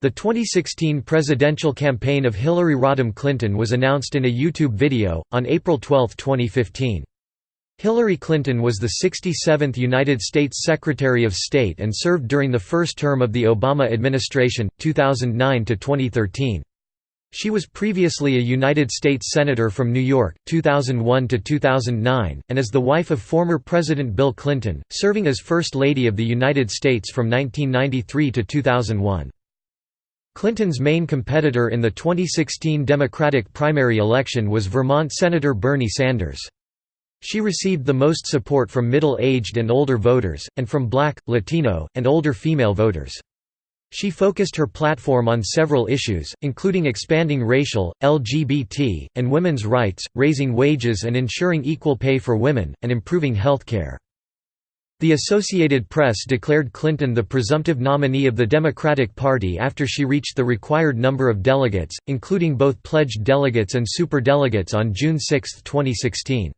The 2016 presidential campaign of Hillary Rodham Clinton was announced in a YouTube video, on April 12, 2015. Hillary Clinton was the 67th United States Secretary of State and served during the first term of the Obama administration, 2009–2013. She was previously a United States Senator from New York, 2001–2009, and is the wife of former President Bill Clinton, serving as First Lady of the United States from 1993 to 2001. Clinton's main competitor in the 2016 Democratic primary election was Vermont Senator Bernie Sanders. She received the most support from middle-aged and older voters, and from black, Latino, and older female voters. She focused her platform on several issues, including expanding racial, LGBT, and women's rights, raising wages and ensuring equal pay for women, and improving health care. The Associated Press declared Clinton the presumptive nominee of the Democratic Party after she reached the required number of delegates, including both pledged delegates and superdelegates on June 6, 2016.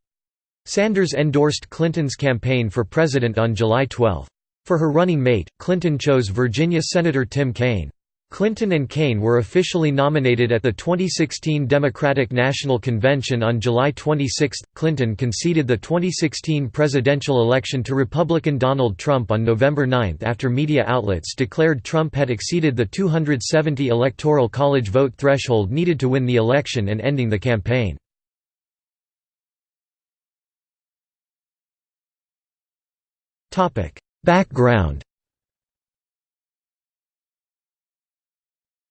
Sanders endorsed Clinton's campaign for president on July 12. For her running mate, Clinton chose Virginia Senator Tim Kaine. Clinton and Kaine were officially nominated at the 2016 Democratic National Convention on July 26. Clinton conceded the 2016 presidential election to Republican Donald Trump on November 9 after media outlets declared Trump had exceeded the 270 Electoral College vote threshold needed to win the election and ending the campaign. Background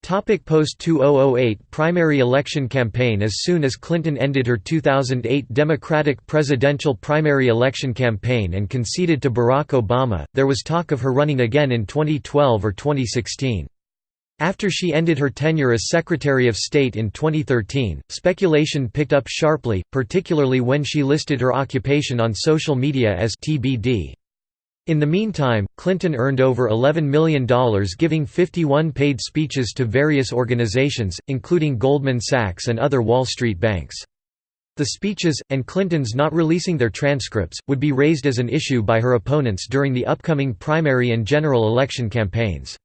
Post-2008 primary election campaign As soon as Clinton ended her 2008 Democratic presidential primary election campaign and conceded to Barack Obama, there was talk of her running again in 2012 or 2016. After she ended her tenure as Secretary of State in 2013, speculation picked up sharply, particularly when she listed her occupation on social media as TBD. In the meantime, Clinton earned over $11 million giving 51 paid speeches to various organizations, including Goldman Sachs and other Wall Street banks. The speeches, and Clinton's not releasing their transcripts, would be raised as an issue by her opponents during the upcoming primary and general election campaigns.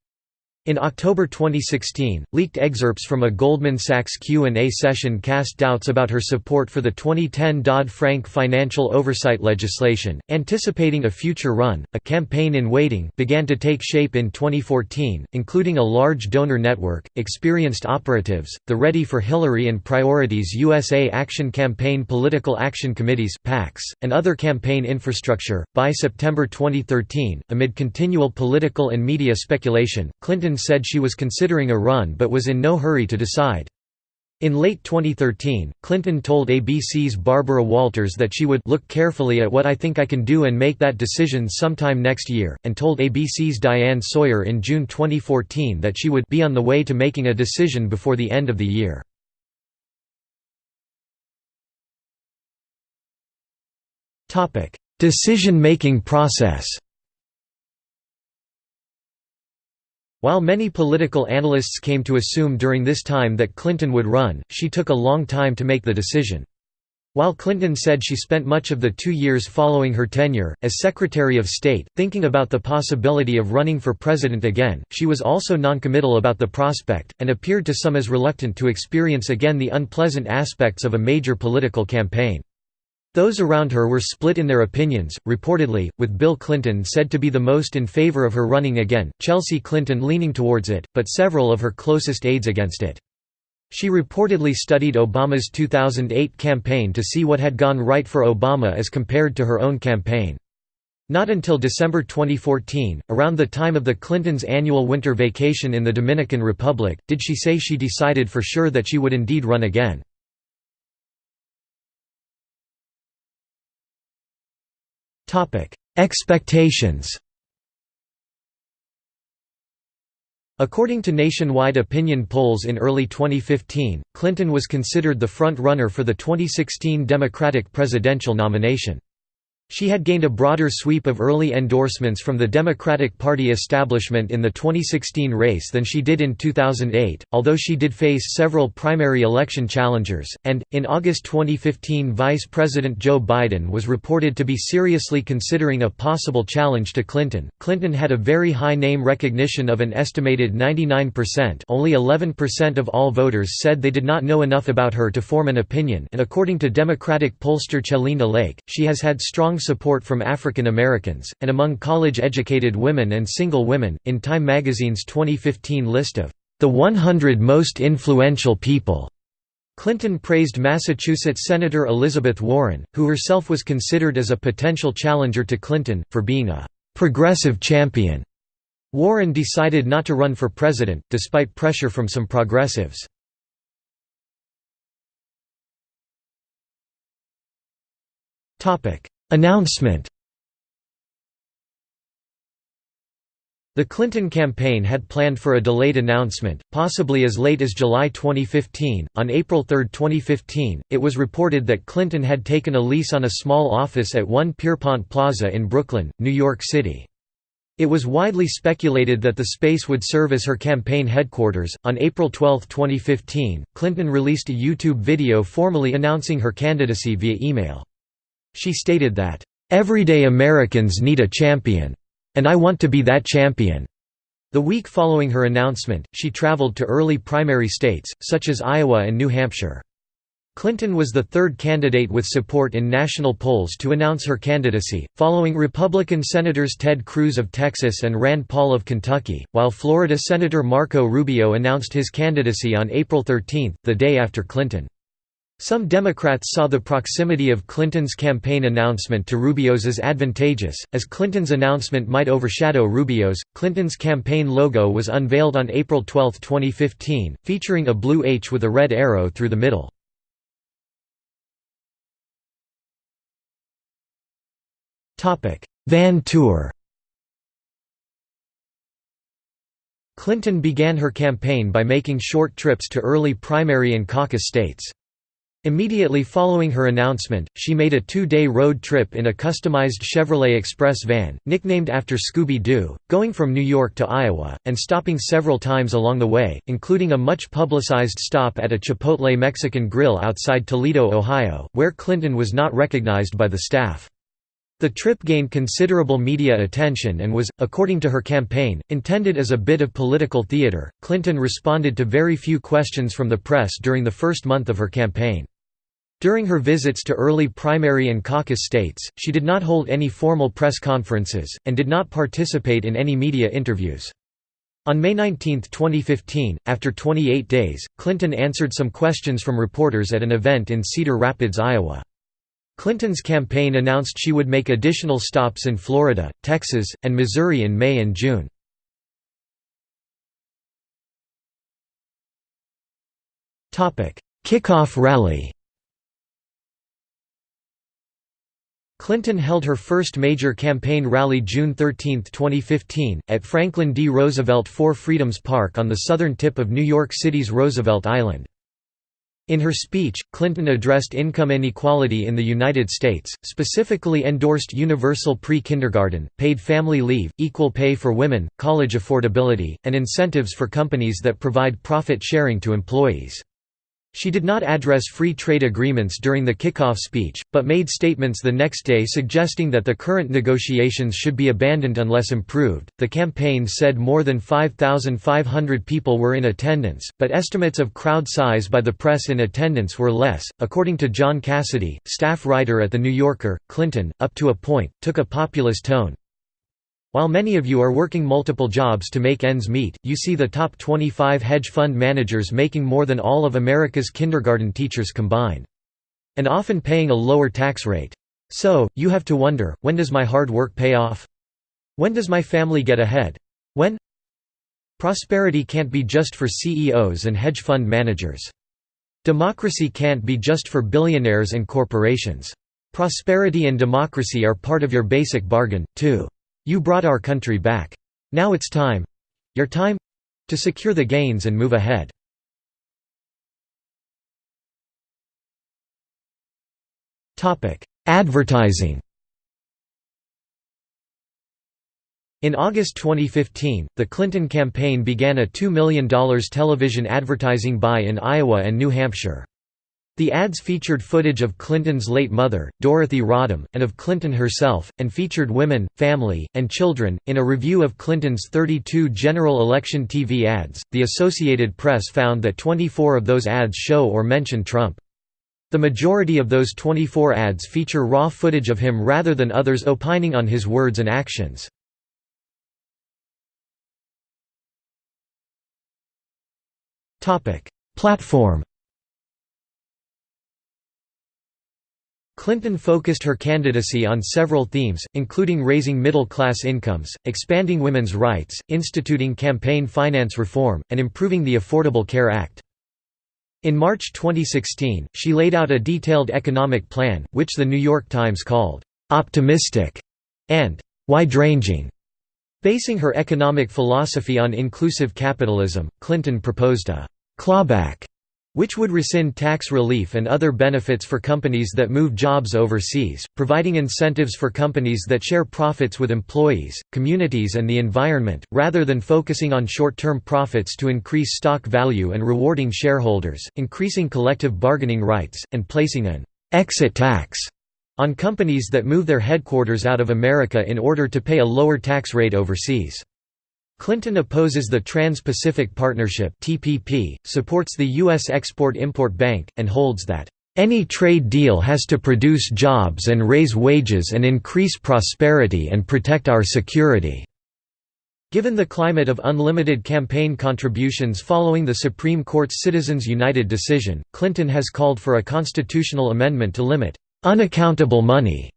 In October 2016, leaked excerpts from a Goldman Sachs Q&A session cast doubts about her support for the 2010 Dodd-Frank financial oversight legislation. Anticipating a future run, a campaign in waiting began to take shape in 2014, including a large donor network, experienced operatives, the Ready for Hillary and Priorities USA Action Campaign Political Action Committees (PACs), and other campaign infrastructure. By September 2013, amid continual political and media speculation, Clinton said she was considering a run but was in no hurry to decide. In late 2013, Clinton told ABC's Barbara Walters that she would look carefully at what I think I can do and make that decision sometime next year, and told ABC's Diane Sawyer in June 2014 that she would be on the way to making a decision before the end of the year. Decision-making process While many political analysts came to assume during this time that Clinton would run, she took a long time to make the decision. While Clinton said she spent much of the two years following her tenure, as Secretary of State, thinking about the possibility of running for president again, she was also noncommittal about the prospect, and appeared to some as reluctant to experience again the unpleasant aspects of a major political campaign. Those around her were split in their opinions, reportedly, with Bill Clinton said to be the most in favor of her running again, Chelsea Clinton leaning towards it, but several of her closest aides against it. She reportedly studied Obama's 2008 campaign to see what had gone right for Obama as compared to her own campaign. Not until December 2014, around the time of the Clintons' annual winter vacation in the Dominican Republic, did she say she decided for sure that she would indeed run again. Expectations According to nationwide opinion polls in early 2015, Clinton was considered the front-runner for the 2016 Democratic presidential nomination. She had gained a broader sweep of early endorsements from the Democratic Party establishment in the 2016 race than she did in 2008, although she did face several primary election challengers, and, in August 2015 Vice President Joe Biden was reported to be seriously considering a possible challenge to Clinton. Clinton had a very high name recognition of an estimated 99% only 11% of all voters said they did not know enough about her to form an opinion and according to Democratic pollster Celinda Lake, she has had strong strong support from African Americans, and among college-educated women and single women, in Time magazine's 2015 list of the 100 most influential people. Clinton praised Massachusetts Senator Elizabeth Warren, who herself was considered as a potential challenger to Clinton, for being a «progressive champion». Warren decided not to run for president, despite pressure from some progressives. Announcement The Clinton campaign had planned for a delayed announcement, possibly as late as July 2015. On April 3, 2015, it was reported that Clinton had taken a lease on a small office at One Pierpont Plaza in Brooklyn, New York City. It was widely speculated that the space would serve as her campaign headquarters. On April 12, 2015, Clinton released a YouTube video formally announcing her candidacy via email. She stated that, "...everyday Americans need a champion. And I want to be that champion." The week following her announcement, she traveled to early primary states, such as Iowa and New Hampshire. Clinton was the third candidate with support in national polls to announce her candidacy, following Republican Senators Ted Cruz of Texas and Rand Paul of Kentucky, while Florida Senator Marco Rubio announced his candidacy on April 13, the day after Clinton. Some Democrats saw the proximity of Clinton's campaign announcement to Rubio's as advantageous, as Clinton's announcement might overshadow Rubio's. Clinton's campaign logo was unveiled on April 12, 2015, featuring a blue H with a red arrow through the middle. Van tour Clinton began her campaign by making short trips to early primary and caucus states. Immediately following her announcement, she made a two-day road trip in a customized Chevrolet Express van, nicknamed after Scooby-Doo, going from New York to Iowa, and stopping several times along the way, including a much-publicized stop at a Chipotle Mexican grill outside Toledo, Ohio, where Clinton was not recognized by the staff. The trip gained considerable media attention and was, according to her campaign, intended as a bit of political theater. Clinton responded to very few questions from the press during the first month of her campaign. During her visits to early primary and caucus states, she did not hold any formal press conferences, and did not participate in any media interviews. On May 19, 2015, after 28 days, Clinton answered some questions from reporters at an event in Cedar Rapids, Iowa. Clinton's campaign announced she would make additional stops in Florida, Texas, and Missouri in May and June. Kickoff rally Clinton held her first major campaign rally June 13, 2015, at Franklin D. Roosevelt Four Freedoms Park on the southern tip of New York City's Roosevelt Island. In her speech, Clinton addressed income inequality in the United States, specifically endorsed universal pre-kindergarten, paid family leave, equal pay for women, college affordability, and incentives for companies that provide profit sharing to employees. She did not address free trade agreements during the kickoff speech, but made statements the next day suggesting that the current negotiations should be abandoned unless improved. The campaign said more than 5,500 people were in attendance, but estimates of crowd size by the press in attendance were less. According to John Cassidy, staff writer at The New Yorker, Clinton, up to a point, took a populist tone, while many of you are working multiple jobs to make ends meet, you see the top 25 hedge fund managers making more than all of America's kindergarten teachers combined. And often paying a lower tax rate. So, you have to wonder, when does my hard work pay off? When does my family get ahead? When? Prosperity can't be just for CEOs and hedge fund managers. Democracy can't be just for billionaires and corporations. Prosperity and democracy are part of your basic bargain, too. You brought our country back. Now it's time—your time—to secure the gains and move ahead. Advertising In August 2015, the Clinton campaign began a $2 million television advertising buy in Iowa and New Hampshire. The ads featured footage of Clinton's late mother, Dorothy Rodham, and of Clinton herself, and featured women, family, and children. In a review of Clinton's 32 general election TV ads, the Associated Press found that 24 of those ads show or mention Trump. The majority of those 24 ads feature raw footage of him rather than others opining on his words and actions. Platform Clinton focused her candidacy on several themes, including raising middle-class incomes, expanding women's rights, instituting campaign finance reform, and improving the Affordable Care Act. In March 2016, she laid out a detailed economic plan, which The New York Times called, "...optimistic", and "...wide-ranging". Basing her economic philosophy on inclusive capitalism, Clinton proposed a clawback which would rescind tax relief and other benefits for companies that move jobs overseas, providing incentives for companies that share profits with employees, communities and the environment, rather than focusing on short-term profits to increase stock value and rewarding shareholders, increasing collective bargaining rights, and placing an «exit tax» on companies that move their headquarters out of America in order to pay a lower tax rate overseas. Clinton opposes the Trans-Pacific Partnership (TPP), supports the US Export-Import Bank and holds that any trade deal has to produce jobs and raise wages and increase prosperity and protect our security. Given the climate of unlimited campaign contributions following the Supreme Court's Citizens United decision, Clinton has called for a constitutional amendment to limit unaccountable money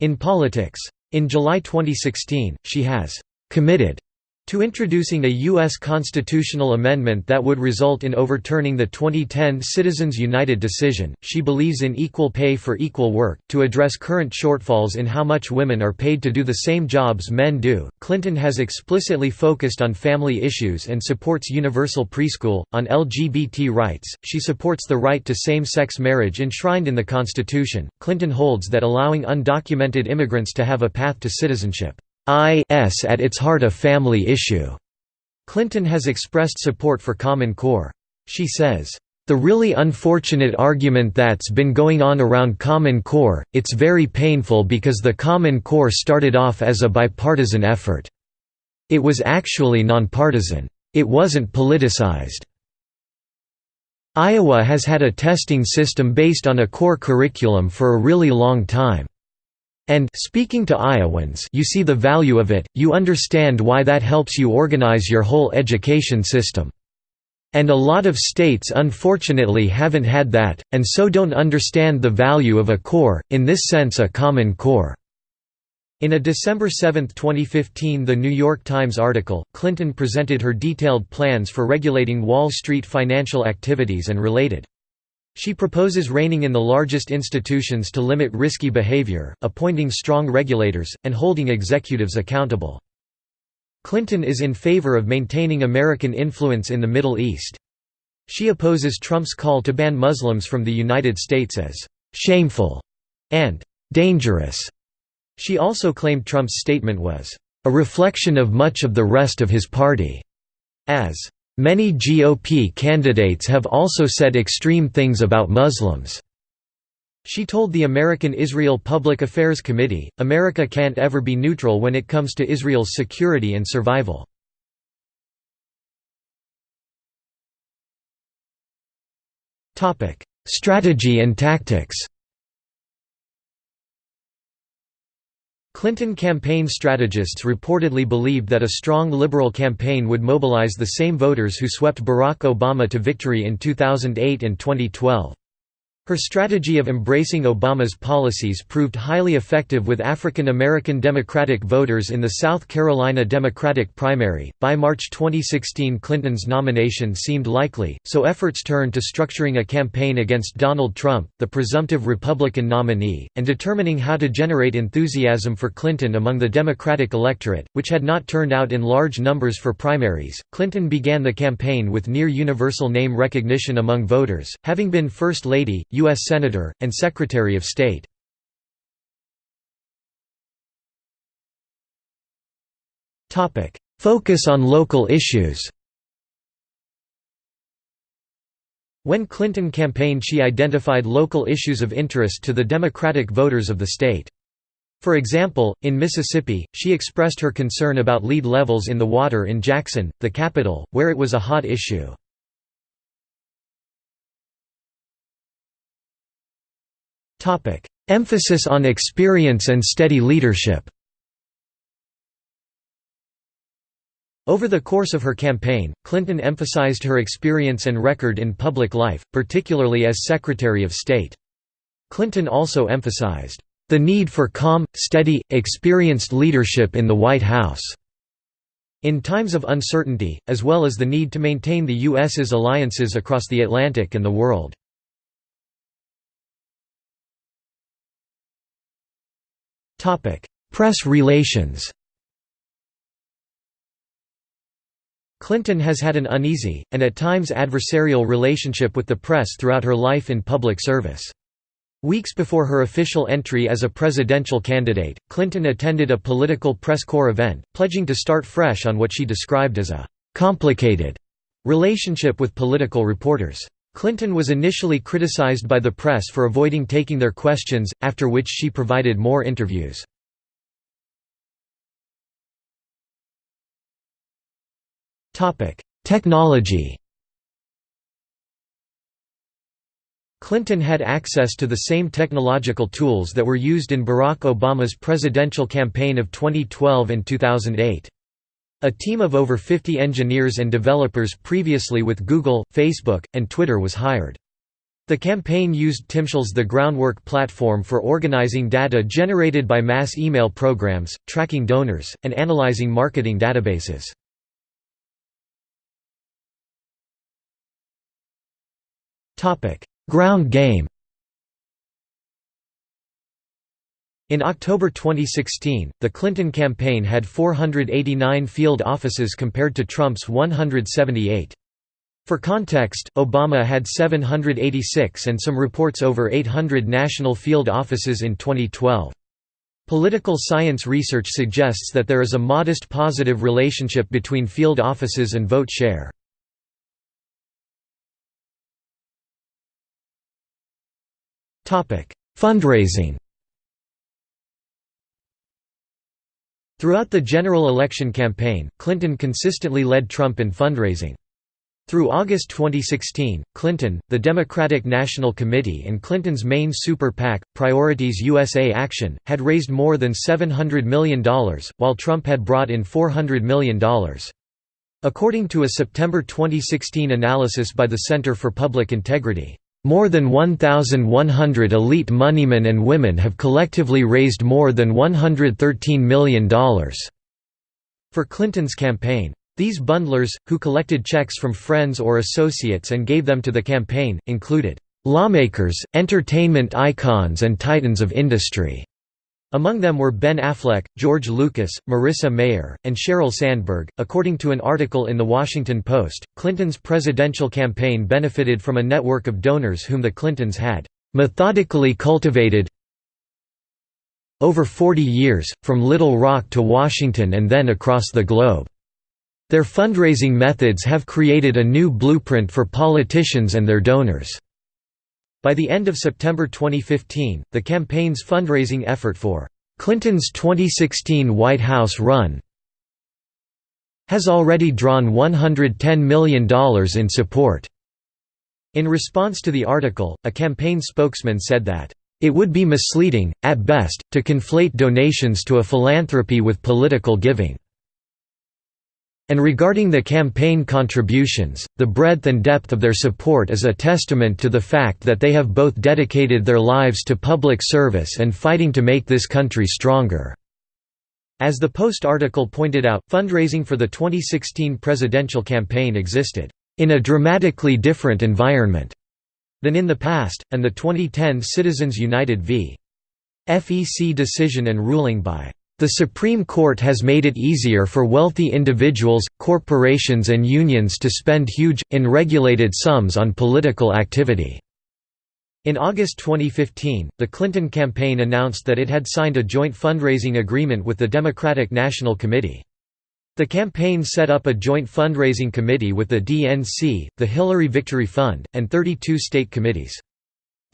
in politics. In July 2016, she has committed to introducing a U.S. constitutional amendment that would result in overturning the 2010 Citizens United decision, she believes in equal pay for equal work, to address current shortfalls in how much women are paid to do the same jobs men do. Clinton has explicitly focused on family issues and supports universal preschool. On LGBT rights, she supports the right to same sex marriage enshrined in the Constitution. Clinton holds that allowing undocumented immigrants to have a path to citizenship is at its heart a family issue. Clinton has expressed support for Common Core. She says, "...the really unfortunate argument that's been going on around Common Core, it's very painful because the Common Core started off as a bipartisan effort. It was actually nonpartisan. It wasn't politicized." Iowa has had a testing system based on a core curriculum for a really long time. And speaking to Iowans you see the value of it, you understand why that helps you organize your whole education system. And a lot of states unfortunately haven't had that, and so don't understand the value of a core, in this sense a common core." In a December 7, 2015 The New York Times article, Clinton presented her detailed plans for regulating Wall Street financial activities and related she proposes reining in the largest institutions to limit risky behavior, appointing strong regulators, and holding executives accountable. Clinton is in favor of maintaining American influence in the Middle East. She opposes Trump's call to ban Muslims from the United States as «shameful» and «dangerous». She also claimed Trump's statement was «a reflection of much of the rest of his party» as Many GOP candidates have also said extreme things about Muslims. She told the American Israel Public Affairs Committee, America can't ever be neutral when it comes to Israel's security and survival. Strategy and tactics Clinton campaign strategists reportedly believed that a strong liberal campaign would mobilize the same voters who swept Barack Obama to victory in 2008 and 2012. Her strategy of embracing Obama's policies proved highly effective with African American Democratic voters in the South Carolina Democratic primary. By March 2016, Clinton's nomination seemed likely, so efforts turned to structuring a campaign against Donald Trump, the presumptive Republican nominee, and determining how to generate enthusiasm for Clinton among the Democratic electorate, which had not turned out in large numbers for primaries. Clinton began the campaign with near universal name recognition among voters, having been First Lady, U.S. Senator, and Secretary of State. Focus on local issues When Clinton campaigned she identified local issues of interest to the Democratic voters of the state. For example, in Mississippi, she expressed her concern about lead levels in the water in Jackson, the capital, where it was a hot issue. Emphasis on experience and steady leadership Over the course of her campaign, Clinton emphasized her experience and record in public life, particularly as Secretary of State. Clinton also emphasized, "...the need for calm, steady, experienced leadership in the White House." in times of uncertainty, as well as the need to maintain the U.S.'s alliances across the Atlantic and the world. Press relations Clinton has had an uneasy, and at times adversarial relationship with the press throughout her life in public service. Weeks before her official entry as a presidential candidate, Clinton attended a political press corps event, pledging to start fresh on what she described as a «complicated» relationship with political reporters. Clinton was initially criticized by the press for avoiding taking their questions, after which she provided more interviews. Technology Clinton had access to the same technological tools that were used in Barack Obama's presidential campaign of 2012 and 2008. A team of over 50 engineers and developers previously with Google, Facebook, and Twitter was hired. The campaign used Timshel's The Groundwork platform for organizing data generated by mass email programs, tracking donors, and analyzing marketing databases. Ground game In October 2016, the Clinton campaign had 489 field offices compared to Trump's 178. For context, Obama had 786 and some reports over 800 national field offices in 2012. Political science research suggests that there is a modest positive relationship between field offices and vote share. Fundraising Throughout the general election campaign, Clinton consistently led Trump in fundraising. Through August 2016, Clinton, the Democratic National Committee and Clinton's main super PAC, Priorities USA Action, had raised more than $700 million, while Trump had brought in $400 million. According to a September 2016 analysis by the Center for Public Integrity, more than 1,100 elite moneymen and women have collectively raised more than $113 million for Clinton's campaign. These bundlers, who collected checks from friends or associates and gave them to the campaign, included lawmakers, entertainment icons and titans of industry. Among them were Ben Affleck, George Lucas, Marissa Mayer, and Sheryl Sandberg. According to an article in The Washington Post, Clinton's presidential campaign benefited from a network of donors whom the Clintons had methodically cultivated over 40 years, from Little Rock to Washington and then across the globe. Their fundraising methods have created a new blueprint for politicians and their donors. By the end of September 2015, the campaign's fundraising effort for Clinton's 2016 White House run has already drawn $110 million in support. In response to the article, a campaign spokesman said that, "...it would be misleading, at best, to conflate donations to a philanthropy with political giving." And regarding the campaign contributions, the breadth and depth of their support is a testament to the fact that they have both dedicated their lives to public service and fighting to make this country stronger." As the Post article pointed out, fundraising for the 2016 presidential campaign existed, "...in a dramatically different environment." than in the past, and the 2010 Citizens United v. FEC decision and ruling by the Supreme Court has made it easier for wealthy individuals, corporations and unions to spend huge, unregulated sums on political activity." In August 2015, the Clinton campaign announced that it had signed a joint fundraising agreement with the Democratic National Committee. The campaign set up a joint fundraising committee with the DNC, the Hillary Victory Fund, and 32 state committees.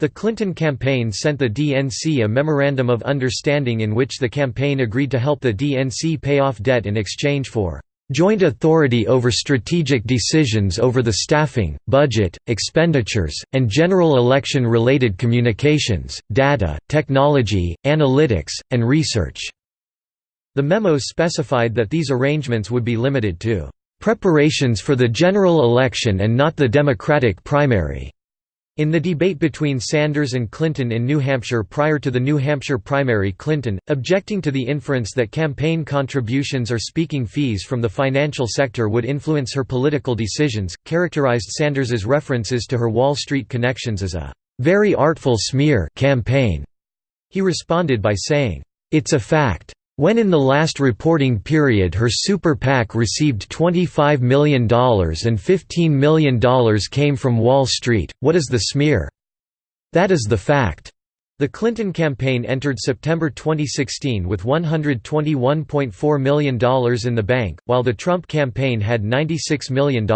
The Clinton campaign sent the DNC a Memorandum of Understanding in which the campaign agreed to help the DNC pay off debt in exchange for joint authority over strategic decisions over the staffing, budget, expenditures, and general election-related communications, data, technology, analytics, and research." The memo specified that these arrangements would be limited to "...preparations for the general election and not the Democratic primary." In the debate between Sanders and Clinton in New Hampshire prior to the New Hampshire primary Clinton, objecting to the inference that campaign contributions or speaking fees from the financial sector would influence her political decisions, characterized Sanders's references to her Wall Street connections as a "...very artful smear campaign." He responded by saying, "...it's a fact. When in the last reporting period her super PAC received $25 million and $15 million came from Wall Street, what is the smear? That is the fact." The Clinton campaign entered September 2016 with $121.4 million in the bank, while the Trump campaign had $96 million.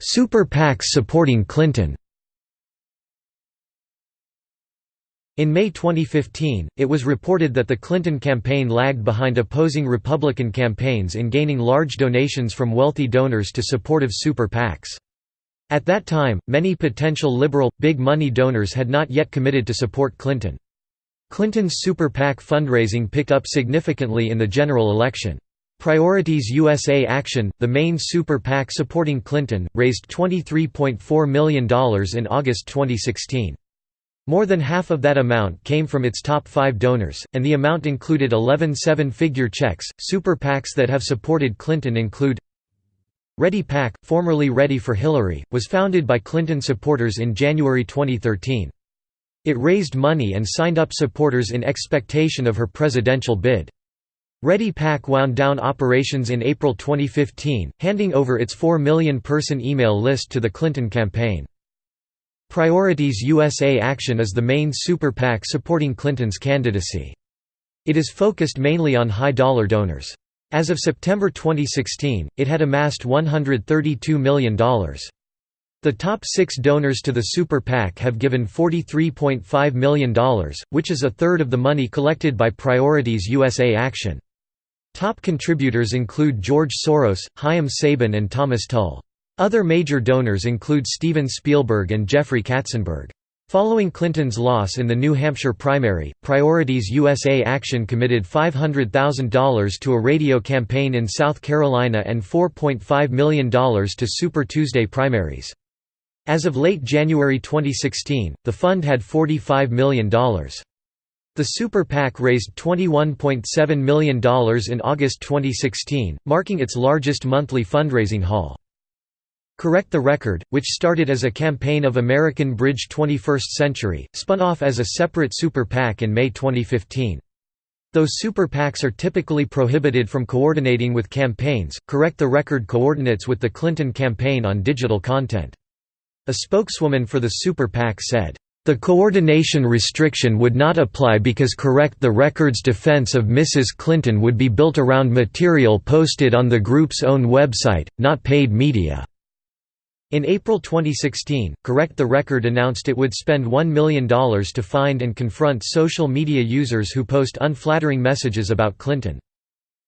Super PACs supporting Clinton In May 2015, it was reported that the Clinton campaign lagged behind opposing Republican campaigns in gaining large donations from wealthy donors to supportive super PACs. At that time, many potential liberal, big money donors had not yet committed to support Clinton. Clinton's super PAC fundraising picked up significantly in the general election. Priorities USA Action, the main super PAC supporting Clinton, raised $23.4 million in August 2016. More than half of that amount came from its top five donors, and the amount included 11 seven figure checks. Super PACs that have supported Clinton include Ready PAC, formerly Ready for Hillary, was founded by Clinton supporters in January 2013. It raised money and signed up supporters in expectation of her presidential bid. Ready PAC wound down operations in April 2015, handing over its 4 million person email list to the Clinton campaign. Priorities USA Action is the main super PAC supporting Clinton's candidacy. It is focused mainly on high-dollar donors. As of September 2016, it had amassed $132 million. The top six donors to the Super PAC have given $43.5 million, which is a third of the money collected by Priorities USA Action. Top contributors include George Soros, Chaim Saban and Thomas Tull. Other major donors include Steven Spielberg and Jeffrey Katzenberg. Following Clinton's loss in the New Hampshire primary, Priorities USA Action committed $500,000 to a radio campaign in South Carolina and $4.5 million to Super Tuesday primaries. As of late January 2016, the fund had $45 million. The Super PAC raised $21.7 million in August 2016, marking its largest monthly fundraising haul. Correct the Record, which started as a campaign of American Bridge 21st Century, spun off as a separate Super PAC in May 2015. Though Super PACs are typically prohibited from coordinating with campaigns, Correct the Record coordinates with the Clinton campaign on digital content. A spokeswoman for the Super PAC said, the coordination restriction would not apply because Correct the Record's defense of Mrs. Clinton would be built around material posted on the group's own website, not paid media. In April 2016, Correct the Record announced it would spend $1 million to find and confront social media users who post unflattering messages about Clinton.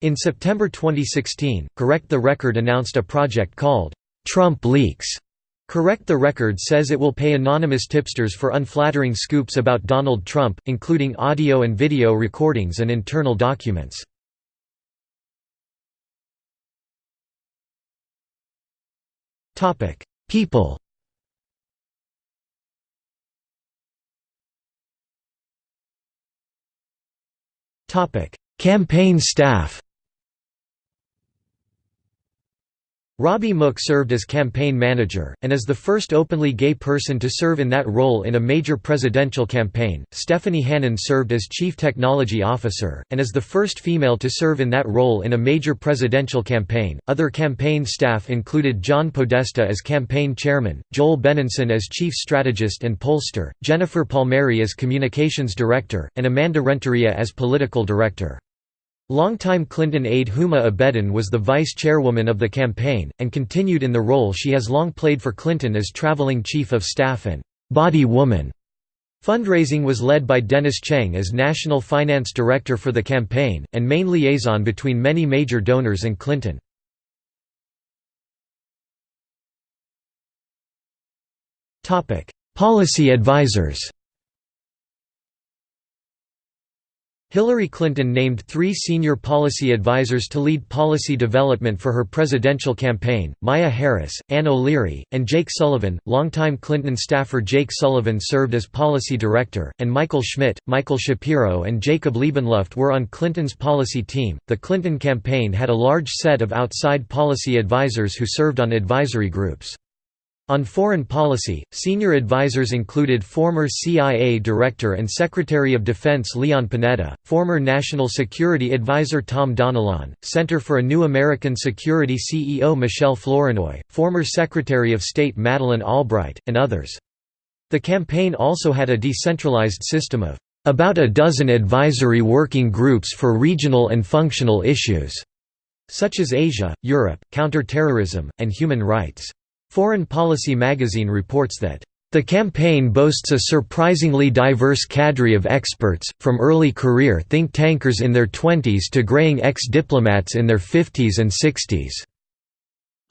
In September 2016, Correct the Record announced a project called, "'Trump Leaks' Correct the Record says it will pay anonymous tipsters for unflattering scoops about Donald Trump, including audio and video recordings and internal documents. People. Campaign staff Robbie Mook served as campaign manager, and as the first openly gay person to serve in that role in a major presidential campaign. Stephanie Hannon served as chief technology officer, and as the first female to serve in that role in a major presidential campaign. Other campaign staff included John Podesta as campaign chairman, Joel Benenson as chief strategist and pollster, Jennifer Palmieri as communications director, and Amanda Renteria as political director. Longtime Clinton aide Huma Abedin was the vice chairwoman of the campaign, and continued in the role she has long played for Clinton as traveling chief of staff and «body woman». Fundraising was led by Dennis Cheng as national finance director for the campaign, and main liaison between many major donors and Clinton. Policy advisors Hillary Clinton named three senior policy advisers to lead policy development for her presidential campaign, Maya Harris, Ann O'Leary, and Jake Sullivan. Longtime Clinton staffer Jake Sullivan served as policy director, and Michael Schmidt, Michael Shapiro and Jacob Liebenluft were on Clinton's policy team. The Clinton campaign had a large set of outside policy advisers who served on advisory groups. On foreign policy, senior advisers included former CIA Director and Secretary of Defense Leon Panetta, former National Security Advisor Tom Donilon, Center for a New American Security CEO Michelle Flournoy, former Secretary of State Madeleine Albright, and others. The campaign also had a decentralized system of about a dozen advisory working groups for regional and functional issues, such as Asia, Europe, counterterrorism, and human rights. Foreign Policy magazine reports that the campaign boasts a surprisingly diverse cadre of experts, from early career think tankers in their 20s to graying ex-diplomats in their 50s and 60s.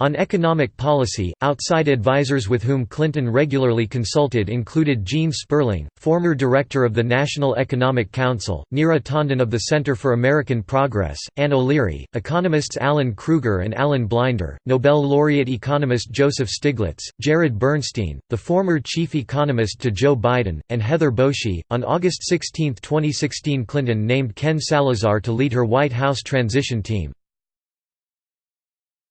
On economic policy, outside advisors with whom Clinton regularly consulted included Gene Sperling, former director of the National Economic Council, Neera Tanden of the Center for American Progress, Ann O'Leary, economists Alan Krueger and Alan Blinder, Nobel laureate economist Joseph Stiglitz, Jared Bernstein, the former chief economist to Joe Biden, and Heather Boushey. On August 16, 2016, Clinton named Ken Salazar to lead her White House transition team.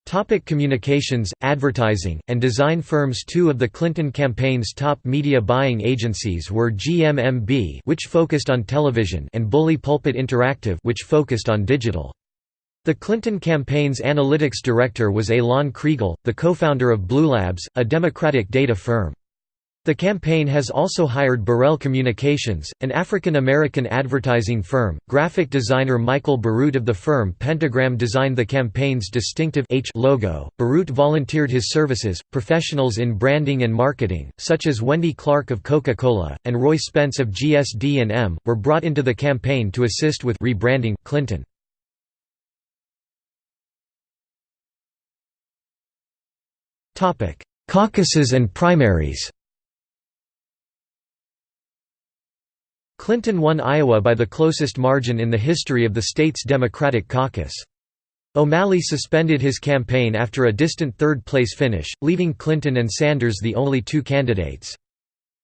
Topic communications, advertising, and design firms Two of the Clinton campaign's top media buying agencies were GMMB which focused on television and Bully Pulpit Interactive which focused on digital. The Clinton campaign's analytics director was Elan Kriegel, the co-founder of BlueLabs, a Democratic data firm. The campaign has also hired Burrell Communications, an African-American advertising firm. Graphic designer Michael Bierut of the firm Pentagram designed the campaign's distinctive H logo. Bierut volunteered his services. Professionals in branding and marketing, such as Wendy Clark of Coca-Cola and Roy Spence of GSD&M, were brought into the campaign to assist with rebranding Clinton. Topic: Caucuses and primaries. Clinton won Iowa by the closest margin in the history of the state's Democratic caucus. O'Malley suspended his campaign after a distant third-place finish, leaving Clinton and Sanders the only two candidates.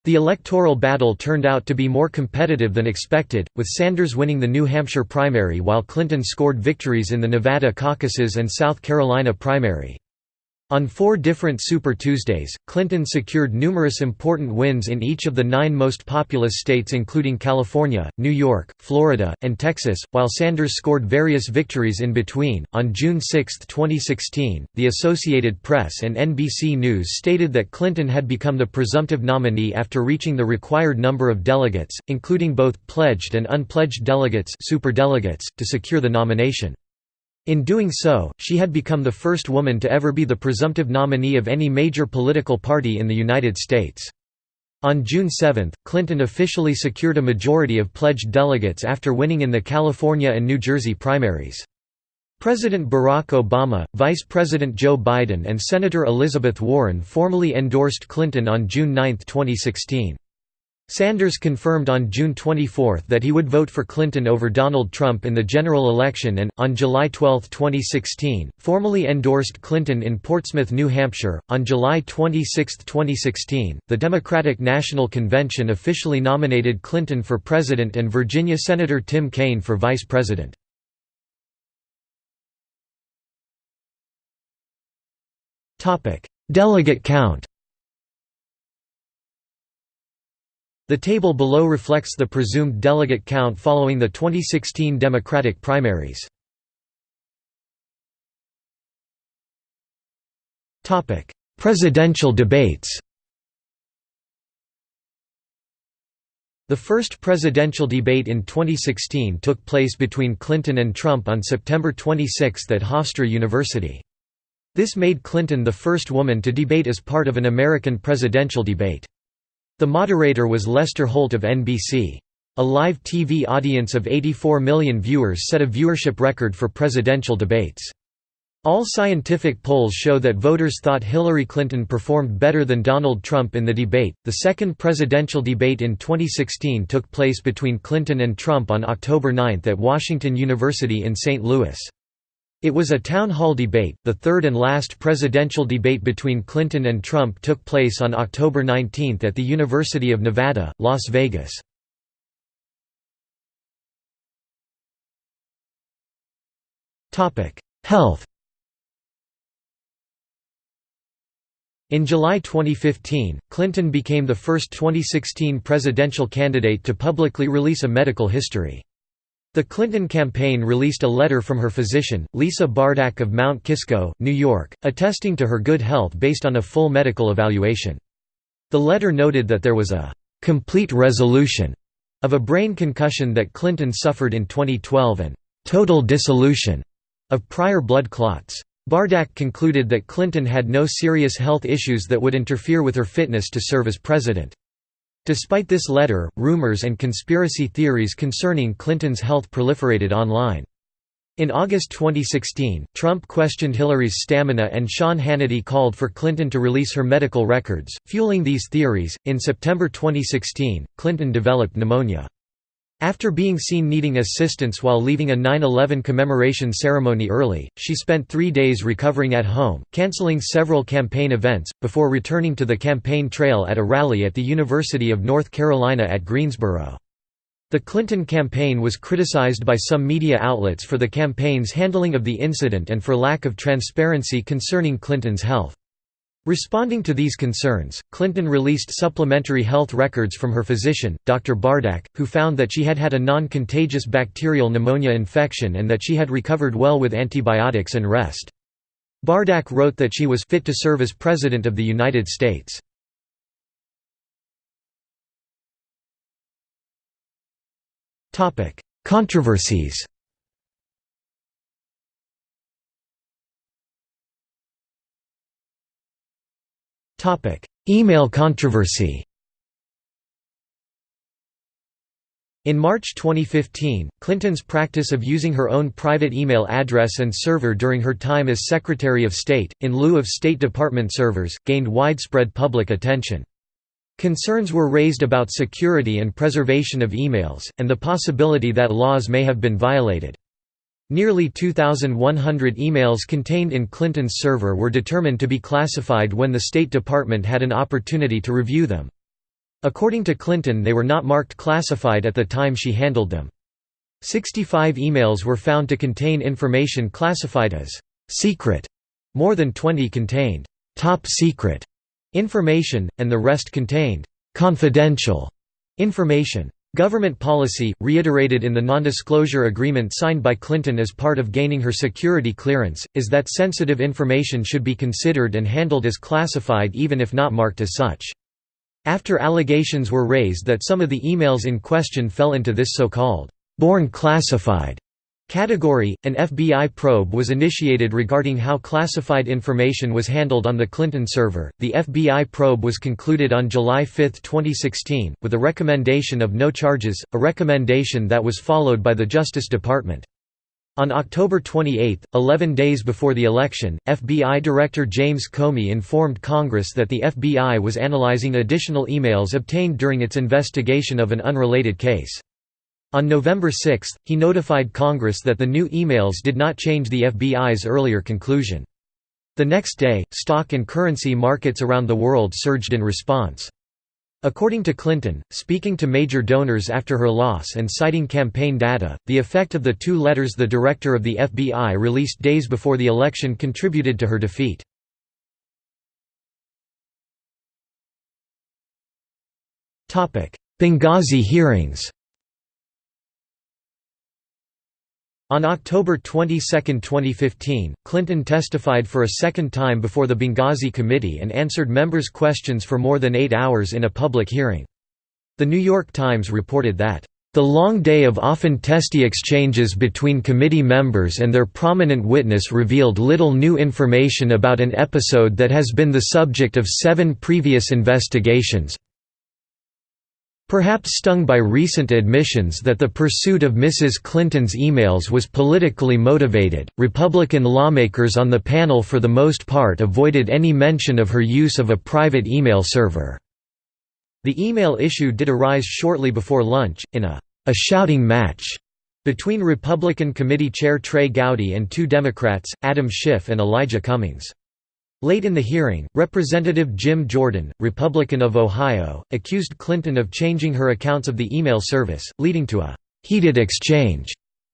The electoral battle turned out to be more competitive than expected, with Sanders winning the New Hampshire primary while Clinton scored victories in the Nevada caucuses and South Carolina primary. On four different Super Tuesdays, Clinton secured numerous important wins in each of the nine most populous states including California, New York, Florida, and Texas, while Sanders scored various victories in between. On June 6, 2016, the Associated Press and NBC News stated that Clinton had become the presumptive nominee after reaching the required number of delegates, including both pledged and unpledged delegates, superdelegates, to secure the nomination. In doing so, she had become the first woman to ever be the presumptive nominee of any major political party in the United States. On June 7, Clinton officially secured a majority of pledged delegates after winning in the California and New Jersey primaries. President Barack Obama, Vice President Joe Biden and Senator Elizabeth Warren formally endorsed Clinton on June 9, 2016. Sanders confirmed on June 24 that he would vote for Clinton over Donald Trump in the general election and, on July 12, 2016, formally endorsed Clinton in Portsmouth, New Hampshire. On July 26, 2016, the Democratic National Convention officially nominated Clinton for president and Virginia Senator Tim Kaine for vice president. Delegate count The table below reflects the presumed delegate count following the 2016 Democratic primaries. Presidential debates The first presidential debate in 2016 took place between Clinton and Trump on September 26 at Hofstra University. This made Clinton the first woman to debate as part of an American presidential debate. The moderator was Lester Holt of NBC. A live TV audience of 84 million viewers set a viewership record for presidential debates. All scientific polls show that voters thought Hillary Clinton performed better than Donald Trump in the debate. The second presidential debate in 2016 took place between Clinton and Trump on October 9 at Washington University in St. Louis. It was a town hall debate. The third and last presidential debate between Clinton and Trump took place on October 19 at the University of Nevada, Las Vegas. Topic: Health. In July 2015, Clinton became the first 2016 presidential candidate to publicly release a medical history. The Clinton campaign released a letter from her physician, Lisa Bardack of Mount Kisco, New York, attesting to her good health based on a full medical evaluation. The letter noted that there was a «complete resolution» of a brain concussion that Clinton suffered in 2012 and «total dissolution» of prior blood clots. Bardack concluded that Clinton had no serious health issues that would interfere with her fitness to serve as president. Despite this letter, rumors and conspiracy theories concerning Clinton's health proliferated online. In August 2016, Trump questioned Hillary's stamina and Sean Hannity called for Clinton to release her medical records, fueling these theories. In September 2016, Clinton developed pneumonia. After being seen needing assistance while leaving a 9-11 commemoration ceremony early, she spent three days recovering at home, canceling several campaign events, before returning to the campaign trail at a rally at the University of North Carolina at Greensboro. The Clinton campaign was criticized by some media outlets for the campaign's handling of the incident and for lack of transparency concerning Clinton's health. Responding to these concerns, Clinton released supplementary health records from her physician, Dr. Bardack, who found that she had had a non-contagious bacterial pneumonia infection and that she had recovered well with antibiotics and rest. Bardack wrote that she was fit to serve as President of the United States. Controversies Topic: Email controversy. In March 2015, Clinton's practice of using her own private email address and server during her time as Secretary of State, in lieu of State Department servers, gained widespread public attention. Concerns were raised about security and preservation of emails, and the possibility that laws may have been violated. Nearly 2,100 emails contained in Clinton's server were determined to be classified when the State Department had an opportunity to review them. According to Clinton they were not marked classified at the time she handled them. 65 emails were found to contain information classified as «secret», more than 20 contained «top secret» information, and the rest contained «confidential» information. Government policy, reiterated in the non-disclosure agreement signed by Clinton as part of gaining her security clearance, is that sensitive information should be considered and handled as classified even if not marked as such. After allegations were raised that some of the emails in question fell into this so-called, born classified category, an FBI probe was initiated regarding how classified information was handled on the Clinton server. The FBI probe was concluded on July 5, 2016, with a recommendation of no charges, a recommendation that was followed by the Justice Department. On October 28, 11 days before the election, FBI Director James Comey informed Congress that the FBI was analyzing additional emails obtained during its investigation of an unrelated case. On November 6, he notified Congress that the new emails did not change the FBI's earlier conclusion. The next day, stock and currency markets around the world surged in response. According to Clinton, speaking to major donors after her loss and citing campaign data, the effect of the two letters the director of the FBI released days before the election contributed to her defeat. Benghazi hearings On October 22, 2015, Clinton testified for a second time before the Benghazi Committee and answered members' questions for more than eight hours in a public hearing. The New York Times reported that, "...the long day of often testy exchanges between committee members and their prominent witness revealed little new information about an episode that has been the subject of seven previous investigations, Perhaps stung by recent admissions that the pursuit of Mrs. Clinton's emails was politically motivated, Republican lawmakers on the panel for the most part avoided any mention of her use of a private email server. The email issue did arise shortly before lunch, in a, a shouting match between Republican Committee Chair Trey Gowdy and two Democrats, Adam Schiff and Elijah Cummings. Late in the hearing, Representative Jim Jordan, Republican of Ohio, accused Clinton of changing her accounts of the email service, leading to a «heated exchange»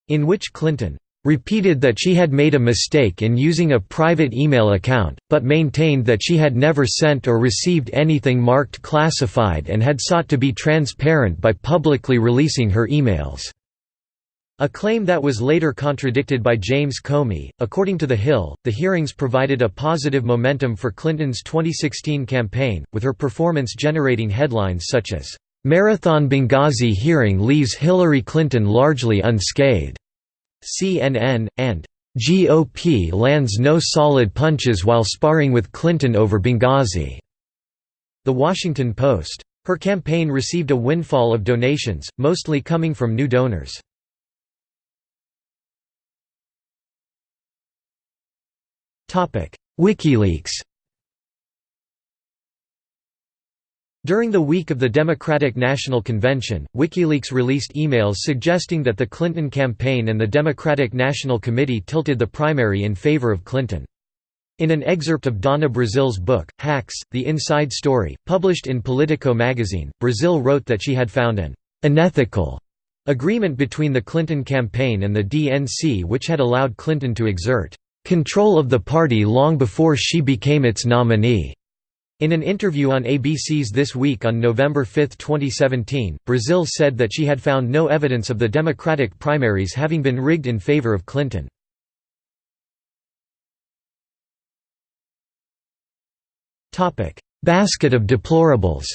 in which Clinton repeated that she had made a mistake in using a private email account, but maintained that she had never sent or received anything marked classified and had sought to be transparent by publicly releasing her emails. A claim that was later contradicted by James Comey. According to The Hill, the hearings provided a positive momentum for Clinton's 2016 campaign, with her performance generating headlines such as, Marathon Benghazi hearing leaves Hillary Clinton largely unscathed, CNN, and GOP lands no solid punches while sparring with Clinton over Benghazi. The Washington Post. Her campaign received a windfall of donations, mostly coming from new donors. WikiLeaks During the week of the Democratic National Convention, WikiLeaks released emails suggesting that the Clinton campaign and the Democratic National Committee tilted the primary in favor of Clinton. In an excerpt of Donna Brazile's book, Hacks, The Inside Story, published in Politico magazine, Brazile wrote that she had found an «unethical» agreement between the Clinton campaign and the DNC which had allowed Clinton to exert control of the party long before she became its nominee. In an interview on ABC's This Week on November 5, 2017, Brazile said that she had found no evidence of the Democratic primaries having been rigged in favor of Clinton. Basket of deplorables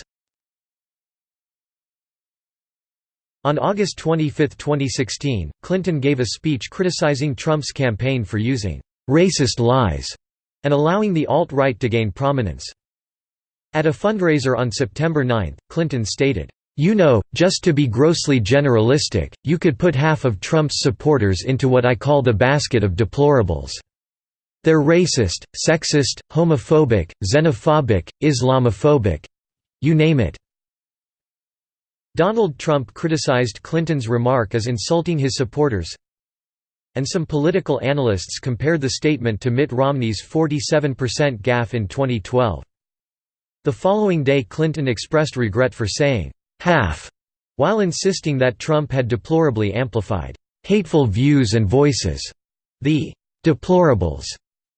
On August 25, 2016, Clinton gave a speech criticizing Trump's campaign for using racist lies, and allowing the alt-right to gain prominence. At a fundraiser on September 9, Clinton stated, "'You know, just to be grossly generalistic, you could put half of Trump's supporters into what I call the basket of deplorables. They're racist, sexist, homophobic, xenophobic, Islamophobic—you name it." Donald Trump criticized Clinton's remark as insulting his supporters, and some political analysts compared the statement to Mitt Romney's 47% gaffe in 2012. The following day Clinton expressed regret for saying, "'half' while insisting that Trump had deplorably amplified, "'hateful views and voices'. The "'deplorables'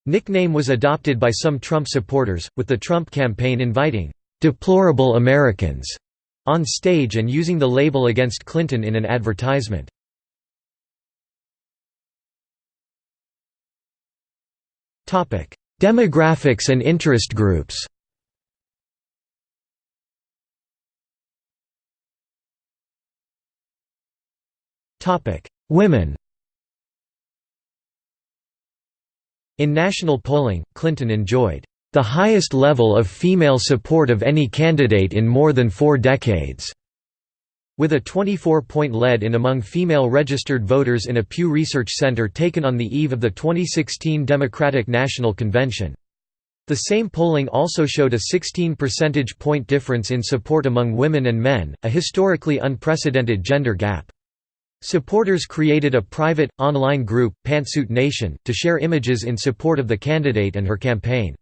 nickname was adopted by some Trump supporters, with the Trump campaign inviting "'deplorable Americans' on stage and using the label against Clinton in an advertisement. Demographics and interest groups. Women. In national polling, Clinton enjoyed the highest level of female support of any candidate in more than four decades. With a 24-point lead in among female registered voters in a Pew Research Center taken on the eve of the 2016 Democratic National Convention. The same polling also showed a 16 percentage point difference in support among women and men, a historically unprecedented gender gap. Supporters created a private, online group, Pantsuit Nation, to share images in support of the candidate and her campaign.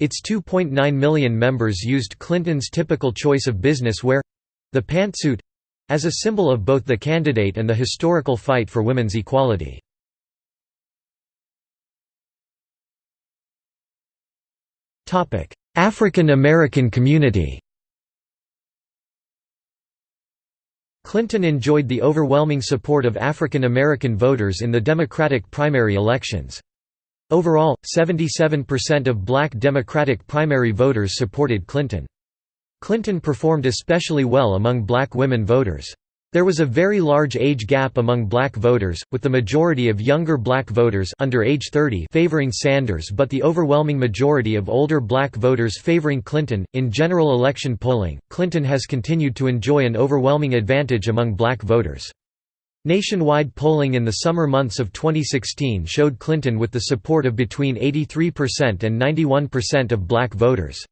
Its 2.9 million members used Clinton's typical choice of business wear—the pantsuit, as a symbol of both the candidate and the historical fight for women's equality. African American community Clinton enjoyed the overwhelming support of African American voters in the Democratic primary elections. Overall, 77% of black Democratic primary voters supported Clinton. Clinton performed especially well among black women voters. There was a very large age gap among black voters, with the majority of younger black voters under age 30 favoring Sanders but the overwhelming majority of older black voters favoring Clinton. In general election polling, Clinton has continued to enjoy an overwhelming advantage among black voters. Nationwide polling in the summer months of 2016 showed Clinton with the support of between 83% and 91% of black voters.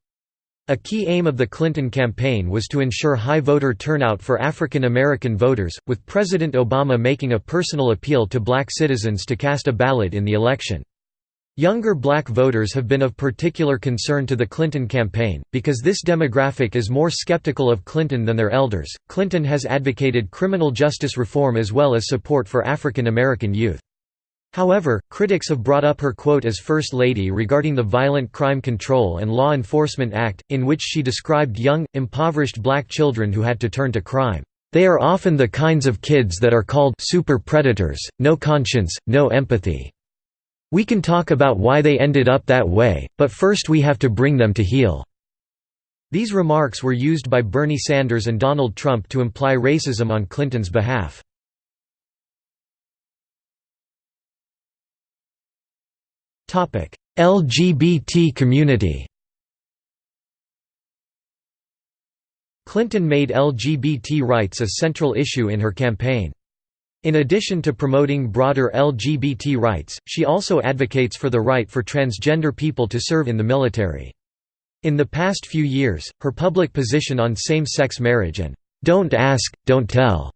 A key aim of the Clinton campaign was to ensure high voter turnout for African American voters, with President Obama making a personal appeal to black citizens to cast a ballot in the election. Younger black voters have been of particular concern to the Clinton campaign, because this demographic is more skeptical of Clinton than their elders. Clinton has advocated criminal justice reform as well as support for African American youth. However, critics have brought up her quote as First Lady regarding the Violent Crime Control and Law Enforcement Act, in which she described young, impoverished black children who had to turn to crime. They are often the kinds of kids that are called super predators, no conscience, no empathy. We can talk about why they ended up that way, but first we have to bring them to heel." These remarks were used by Bernie Sanders and Donald Trump to imply racism on Clinton's behalf. LGBT community Clinton made LGBT rights a central issue in her campaign. In addition to promoting broader LGBT rights, she also advocates for the right for transgender people to serve in the military. In the past few years, her public position on same-sex marriage and "'Don't Ask, Don't Tell'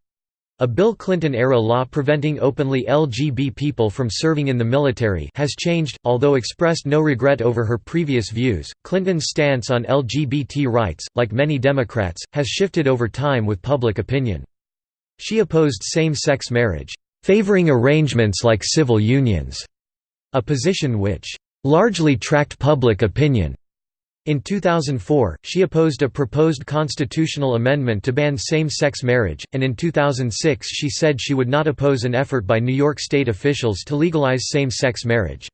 A Bill Clinton-era law preventing openly LGB people from serving in the military has changed, although expressed no regret over her previous views. Clinton's stance on LGBT rights, like many Democrats, has shifted over time with public opinion. She opposed same-sex marriage, favoring arrangements like civil unions, a position which largely tracked public opinion. In 2004, she opposed a proposed constitutional amendment to ban same-sex marriage, and in 2006 she said she would not oppose an effort by New York state officials to legalize same-sex marriage.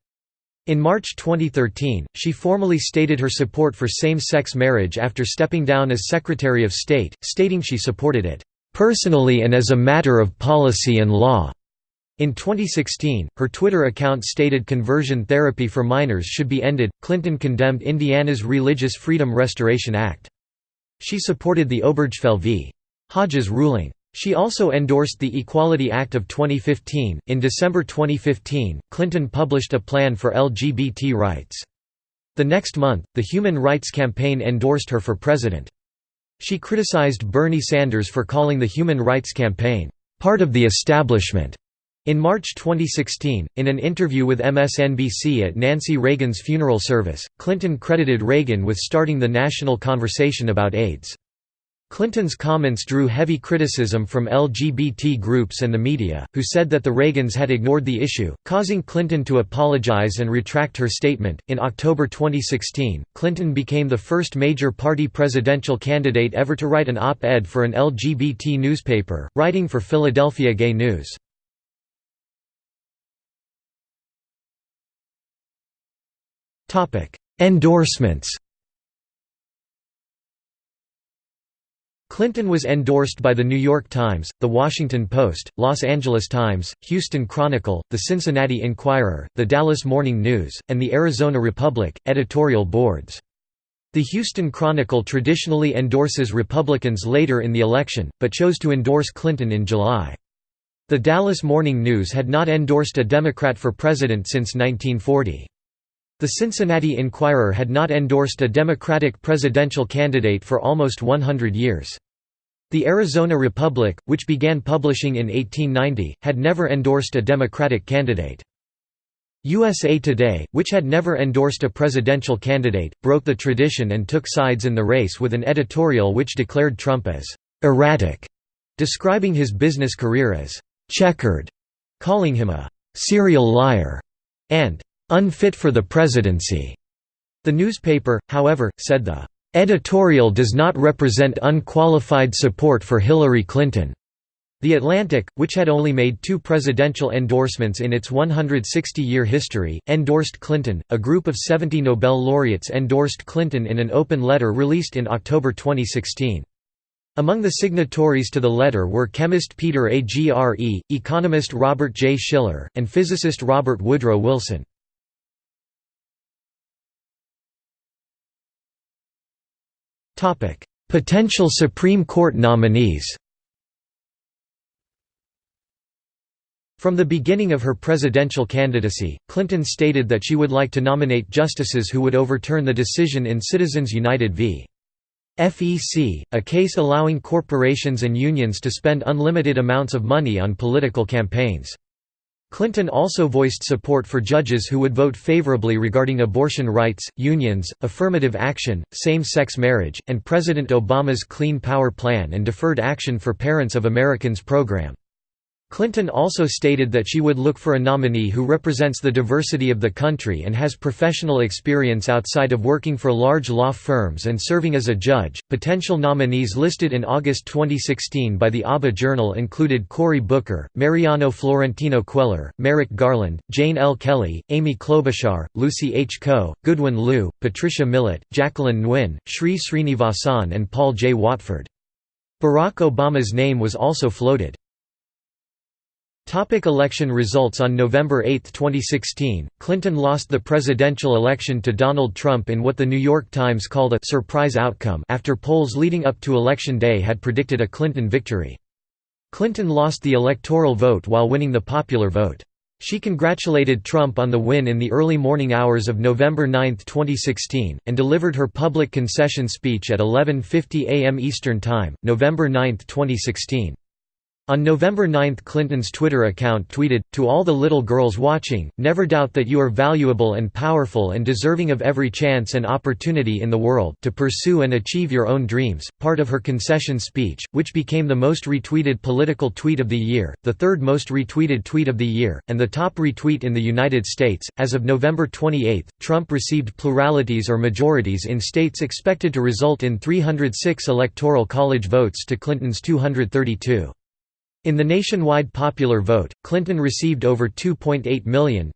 In March 2013, she formally stated her support for same-sex marriage after stepping down as Secretary of State, stating she supported it, "...personally and as a matter of policy and law." In 2016, her Twitter account stated conversion therapy for minors should be ended. Clinton condemned Indiana's Religious Freedom Restoration Act. She supported the Obergefell v. Hodges ruling. She also endorsed the Equality Act of 2015. In December 2015, Clinton published a plan for LGBT rights. The next month, the Human Rights Campaign endorsed her for president. She criticized Bernie Sanders for calling the Human Rights Campaign, part of the establishment, in March 2016, in an interview with MSNBC at Nancy Reagan's funeral service, Clinton credited Reagan with starting the national conversation about AIDS. Clinton's comments drew heavy criticism from LGBT groups and the media, who said that the Reagans had ignored the issue, causing Clinton to apologize and retract her statement. In October 2016, Clinton became the first major party presidential candidate ever to write an op ed for an LGBT newspaper, writing for Philadelphia Gay News. Endorsements. Clinton was endorsed by The New York Times, The Washington Post, Los Angeles Times, Houston Chronicle, The Cincinnati Enquirer, The Dallas Morning News, and the Arizona Republic, editorial boards. The Houston Chronicle traditionally endorses Republicans later in the election, but chose to endorse Clinton in July. The Dallas Morning News had not endorsed a Democrat for president since 1940. The Cincinnati Enquirer had not endorsed a Democratic presidential candidate for almost 100 years. The Arizona Republic, which began publishing in 1890, had never endorsed a Democratic candidate. USA Today, which had never endorsed a presidential candidate, broke the tradition and took sides in the race with an editorial which declared Trump as «erratic», describing his business career as «checkered», calling him a «serial liar» and unfit for the presidency. The newspaper, however, said the editorial does not represent unqualified support for Hillary Clinton. The Atlantic, which had only made two presidential endorsements in its 160-year history, endorsed Clinton. A group of 70 Nobel laureates endorsed Clinton in an open letter released in October 2016. Among the signatories to the letter were chemist Peter Agre, economist Robert J. Shiller, and physicist Robert Woodrow Wilson. Potential Supreme Court nominees From the beginning of her presidential candidacy, Clinton stated that she would like to nominate justices who would overturn the decision in Citizens United v. FEC, a case allowing corporations and unions to spend unlimited amounts of money on political campaigns. Clinton also voiced support for judges who would vote favorably regarding abortion rights, unions, affirmative action, same-sex marriage, and President Obama's Clean Power Plan and Deferred Action for Parents of Americans program. Clinton also stated that she would look for a nominee who represents the diversity of the country and has professional experience outside of working for large law firms and serving as a judge. Potential nominees listed in August 2016 by the ABA Journal included Cory Booker, Mariano Florentino Cuellar, Merrick Garland, Jane L. Kelly, Amy Klobuchar, Lucy H. Koh, Goodwin Liu, Patricia Millett, Jacqueline Nguyen, Sri Srinivasan, and Paul J. Watford. Barack Obama's name was also floated. Topic election results On November 8, 2016, Clinton lost the presidential election to Donald Trump in what The New York Times called a «surprise outcome» after polls leading up to Election Day had predicted a Clinton victory. Clinton lost the electoral vote while winning the popular vote. She congratulated Trump on the win in the early morning hours of November 9, 2016, and delivered her public concession speech at 11.50 a.m. Eastern Time, November 9, 2016. On November 9 Clinton's Twitter account tweeted, To all the little girls watching, never doubt that you are valuable and powerful and deserving of every chance and opportunity in the world to pursue and achieve your own dreams. Part of her concession speech, which became the most retweeted political tweet of the year, the third most retweeted tweet of the year, and the top retweet in the United States. As of November 28, Trump received pluralities or majorities in states expected to result in 306 electoral college votes to Clinton's 232. In the nationwide popular vote, Clinton received over 2.8 million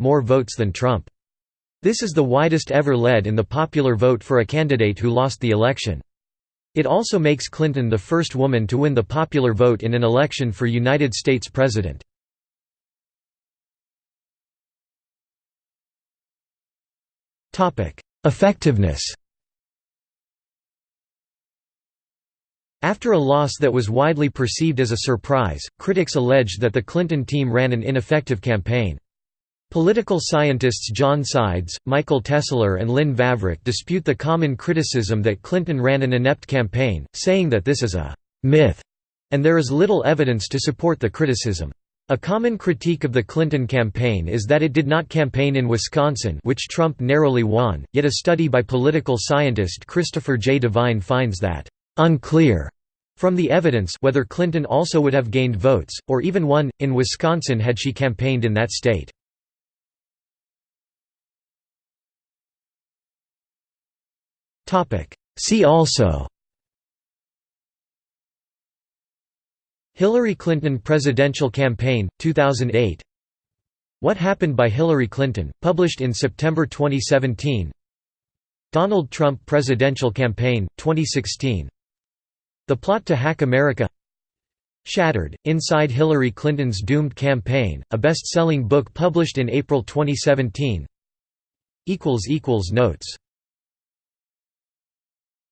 more votes than Trump. This is the widest ever lead in the popular vote for a candidate who lost the election. It also makes Clinton the first woman to win the popular vote in an election for United States President. Effectiveness After a loss that was widely perceived as a surprise, critics alleged that the Clinton team ran an ineffective campaign. Political scientists John Sides, Michael Tesler and Lynn Vavreck dispute the common criticism that Clinton ran an inept campaign, saying that this is a «myth» and there is little evidence to support the criticism. A common critique of the Clinton campaign is that it did not campaign in Wisconsin which Trump narrowly won, yet a study by political scientist Christopher J. Devine finds that unclear from the evidence whether Clinton also would have gained votes, or even won, in Wisconsin had she campaigned in that state. See also Hillary Clinton presidential campaign, 2008 What Happened by Hillary Clinton, published in September 2017 Donald Trump presidential campaign, 2016 the Plot to Hack America Shattered, Inside Hillary Clinton's Doomed Campaign, a best-selling book published in April 2017 Notes